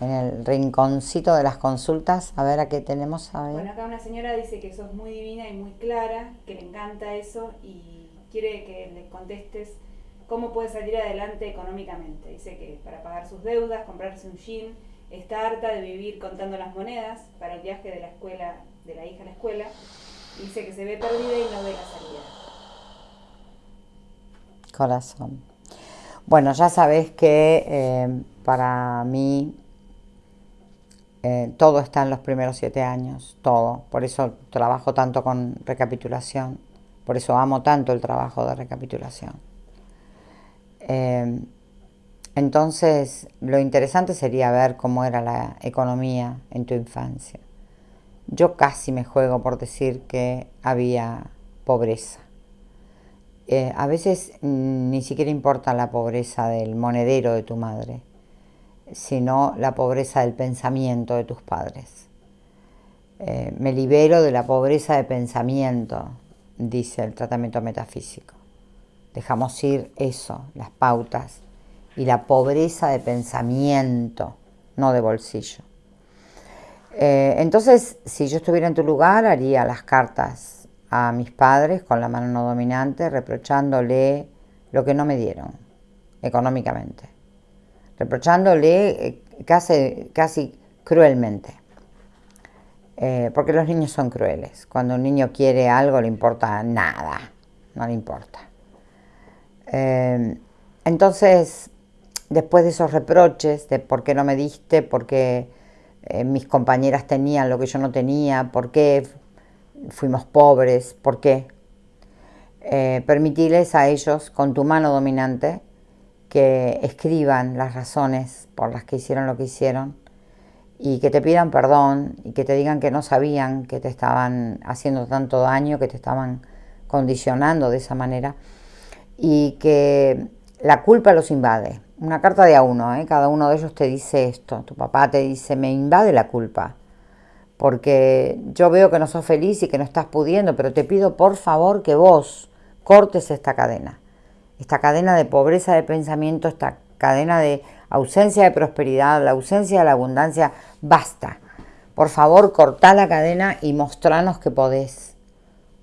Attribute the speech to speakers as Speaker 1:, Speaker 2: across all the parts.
Speaker 1: en el rinconcito de las consultas. A ver a qué tenemos. A ver.
Speaker 2: Bueno, acá una señora dice que sos muy divina y muy clara, que le encanta eso y quiere que le contestes cómo puede salir adelante económicamente. Dice que para pagar sus deudas, comprarse un jean, está harta de vivir contando las monedas para el viaje de la escuela, de la hija a la escuela. Dice que se ve perdida y no ve la salida.
Speaker 1: Corazón. Bueno, ya sabes que eh, para mí eh, todo está en los primeros siete años, todo. Por eso trabajo tanto con recapitulación, por eso amo tanto el trabajo de recapitulación. Eh, entonces, lo interesante sería ver cómo era la economía en tu infancia. Yo casi me juego por decir que había pobreza. Eh, a veces ni siquiera importa la pobreza del monedero de tu madre, sino la pobreza del pensamiento de tus padres. Eh, me libero de la pobreza de pensamiento, dice el tratamiento metafísico. Dejamos ir eso, las pautas, y la pobreza de pensamiento, no de bolsillo. Eh, entonces, si yo estuviera en tu lugar, haría las cartas a mis padres con la mano no dominante, reprochándole lo que no me dieron económicamente, reprochándole eh, casi, casi cruelmente. Eh, porque los niños son crueles. Cuando un niño quiere algo le importa nada, no le importa. entonces, después de esos reproches de por qué no me diste, por qué eh, mis compañeras tenían lo que yo no tenía, por qué fuimos pobres, por qué. Eh, permitirles a ellos, con tu mano dominante, que escriban las razones por las que hicieron lo que hicieron y que te pidan perdón y que te digan que no sabían que te estaban haciendo tanto daño, que te estaban condicionando de esa manera y que la culpa los invade una carta de a uno, ¿eh? cada uno de ellos te dice esto. Tu papá te dice, me invade la culpa, porque yo veo que no sos feliz y que no estás pudiendo, pero te pido por favor que vos cortes esta cadena, esta cadena de pobreza de pensamiento, esta cadena de ausencia de prosperidad, la ausencia de la abundancia, basta. Por favor, cortá la cadena y mostranos que podés.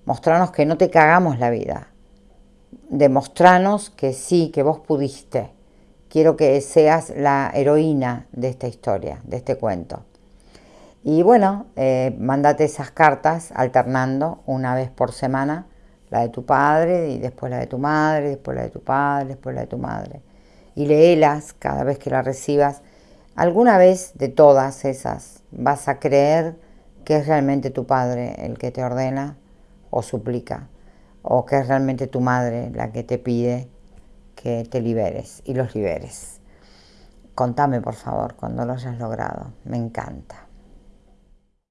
Speaker 1: Mostranos que no te cagamos la vida. Demostranos que sí, que vos pudiste quiero que seas la heroína de esta historia, de este cuento. Y bueno, eh, mándate esas cartas alternando una vez por semana, la de tu padre y después la de tu madre, después la de tu padre, después la de tu madre. Y léelas cada vez que la recibas. Alguna vez de todas esas vas a creer que es realmente tu padre el que te ordena o suplica, o que es realmente tu madre la que te pide que te liberes y los liberes. Contame, por favor, cuando lo hayas logrado. Me encanta.